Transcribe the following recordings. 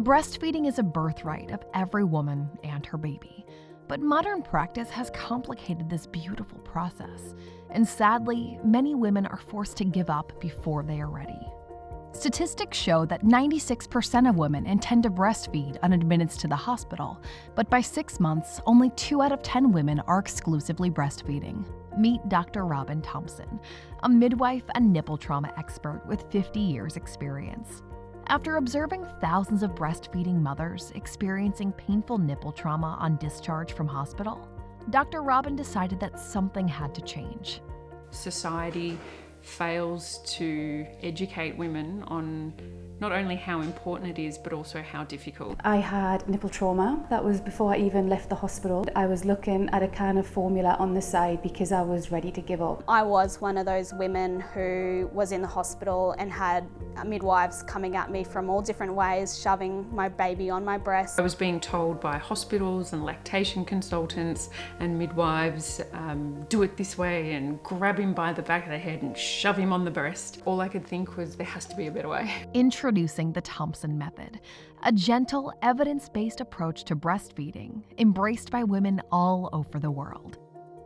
Breastfeeding is a birthright of every woman and her baby. But modern practice has complicated this beautiful process, and sadly, many women are forced to give up before they are ready. Statistics show that 96% of women intend to breastfeed on admittance to the hospital, but by six months, only 2 out of 10 women are exclusively breastfeeding. Meet Dr. Robin Thompson, a midwife and nipple trauma expert with 50 years' experience. After observing thousands of breastfeeding mothers experiencing painful nipple trauma on discharge from hospital, Dr. Robin decided that something had to change. Society fails to educate women on not only how important it is but also how difficult. I had nipple trauma. That was before I even left the hospital. I was looking at a kind of formula on the side because I was ready to give up. I was one of those women who was in the hospital and had midwives coming at me from all different ways, shoving my baby on my breast. I was being told by hospitals and lactation consultants and midwives, um, do it this way and grab him by the back of the head and shove him on the breast. All I could think was there has to be a better way. Introducing the Thompson Method, a gentle, evidence based approach to breastfeeding embraced by women all over the world.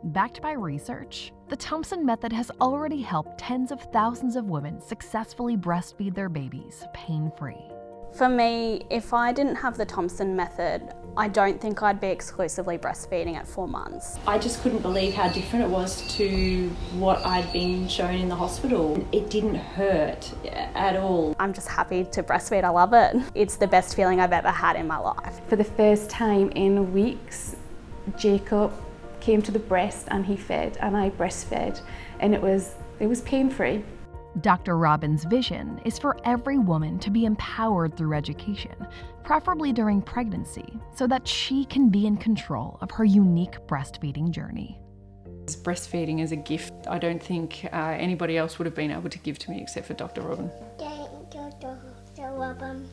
Backed by research, the Thompson Method has already helped tens of thousands of women successfully breastfeed their babies pain free. For me, if I didn't have the Thompson method, I don't think I'd be exclusively breastfeeding at four months. I just couldn't believe how different it was to what I'd been shown in the hospital. It didn't hurt at all. I'm just happy to breastfeed, I love it. It's the best feeling I've ever had in my life. For the first time in weeks, Jacob came to the breast and he fed and I breastfed and it was it was pain-free. Dr. Robin's vision is for every woman to be empowered through education, preferably during pregnancy, so that she can be in control of her unique breastfeeding journey. Breastfeeding is a gift I don't think uh, anybody else would have been able to give to me except for Dr. Robin. Thank you, Dr. Robin.